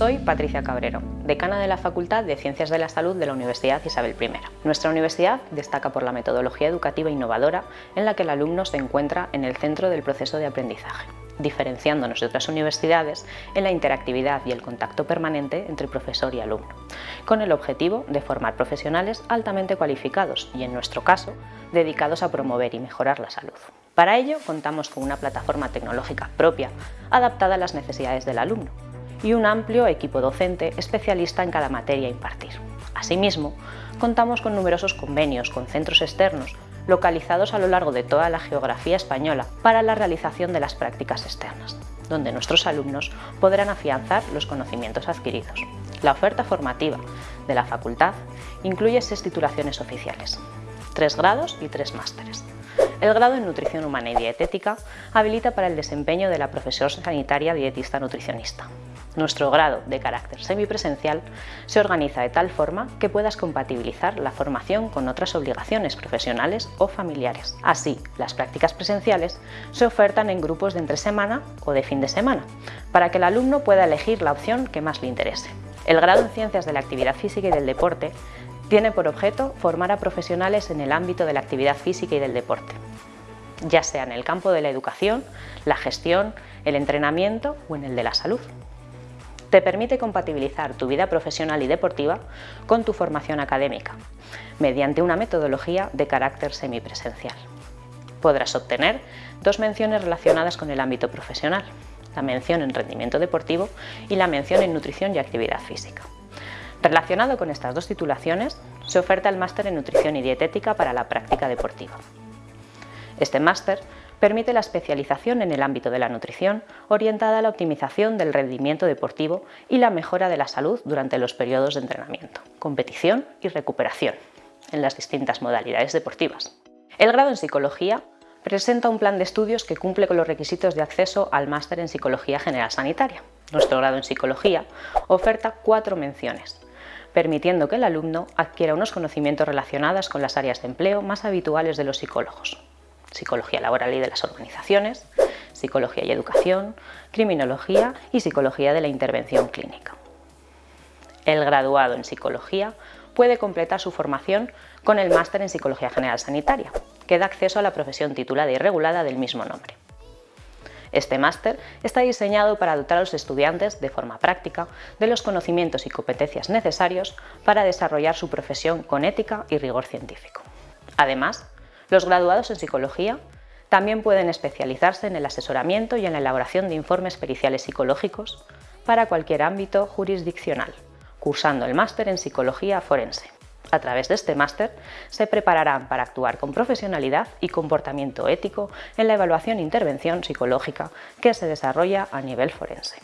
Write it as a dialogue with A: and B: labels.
A: Soy Patricia Cabrero, decana de la Facultad de Ciencias de la Salud de la Universidad Isabel I. Nuestra universidad destaca por la metodología educativa innovadora en la que el alumno se encuentra en el centro del proceso de aprendizaje, diferenciándonos de otras universidades en la interactividad y el contacto permanente entre profesor y alumno, con el objetivo de formar profesionales altamente cualificados y, en nuestro caso, dedicados a promover y mejorar la salud. Para ello, contamos con una plataforma tecnológica propia, adaptada a las necesidades del alumno, y un amplio equipo docente especialista en cada materia a impartir. Asimismo, contamos con numerosos convenios con centros externos localizados a lo largo de toda la geografía española para la realización de las prácticas externas, donde nuestros alumnos podrán afianzar los conocimientos adquiridos. La oferta formativa de la facultad incluye seis titulaciones oficiales, tres grados y tres másteres. El grado en Nutrición Humana y Dietética habilita para el desempeño de la profesión sanitaria dietista nutricionista. Nuestro grado de carácter semipresencial se organiza de tal forma que puedas compatibilizar la formación con otras obligaciones profesionales o familiares. Así, las prácticas presenciales se ofertan en grupos de entre semana o de fin de semana, para que el alumno pueda elegir la opción que más le interese. El grado en Ciencias de la Actividad Física y del Deporte tiene por objeto formar a profesionales en el ámbito de la actividad física y del deporte, ya sea en el campo de la educación, la gestión, el entrenamiento o en el de la salud. Te permite compatibilizar tu vida profesional y deportiva con tu formación académica, mediante una metodología de carácter semipresencial. Podrás obtener dos menciones relacionadas con el ámbito profesional, la mención en rendimiento deportivo y la mención en nutrición y actividad física. Relacionado con estas dos titulaciones, se oferta el máster en nutrición y dietética para la práctica deportiva. Este máster permite la especialización en el ámbito de la nutrición orientada a la optimización del rendimiento deportivo y la mejora de la salud durante los periodos de entrenamiento, competición y recuperación en las distintas modalidades deportivas. El grado en Psicología presenta un plan de estudios que cumple con los requisitos de acceso al máster en Psicología General Sanitaria. Nuestro grado en Psicología oferta cuatro menciones, permitiendo que el alumno adquiera unos conocimientos relacionados con las áreas de empleo más habituales de los psicólogos, psicología laboral y de las organizaciones, psicología y educación, criminología y psicología de la intervención clínica. El graduado en psicología puede completar su formación con el máster en Psicología General Sanitaria, que da acceso a la profesión titulada y regulada del mismo nombre. Este máster está diseñado para dotar a los estudiantes, de forma práctica, de los conocimientos y competencias necesarios para desarrollar su profesión con ética y rigor científico. Además, los graduados en psicología también pueden especializarse en el asesoramiento y en la elaboración de informes periciales psicológicos para cualquier ámbito jurisdiccional, cursando el máster en psicología forense. A través de este máster se prepararán para actuar con profesionalidad y comportamiento ético en la evaluación e intervención psicológica que se desarrolla a nivel forense.